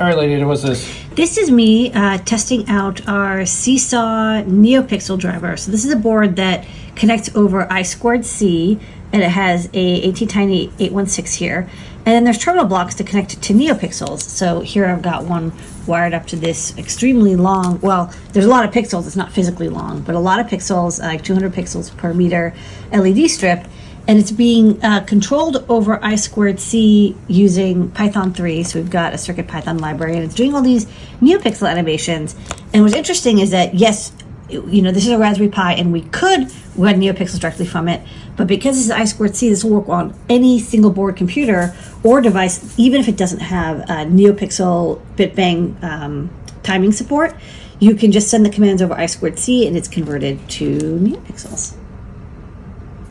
All right, lady, what's this? This is me uh, testing out our Seesaw NeoPixel driver. So this is a board that connects over I squared C, and it has a ATtiny 816 here. And then there's terminal blocks to connect to NeoPixels. So here I've got one wired up to this extremely long, well, there's a lot of pixels, it's not physically long, but a lot of pixels, like 200 pixels per meter LED strip and it's being uh, controlled over I squared C using Python 3. So we've got a CircuitPython library, and it's doing all these NeoPixel animations. And what's interesting is that yes, you know this is a Raspberry Pi, and we could run NeoPixels directly from it, but because this is I squared C, this will work on any single board computer or device, even if it doesn't have a NeoPixel BitBang um, timing support. You can just send the commands over I squared C, and it's converted to NeoPixels.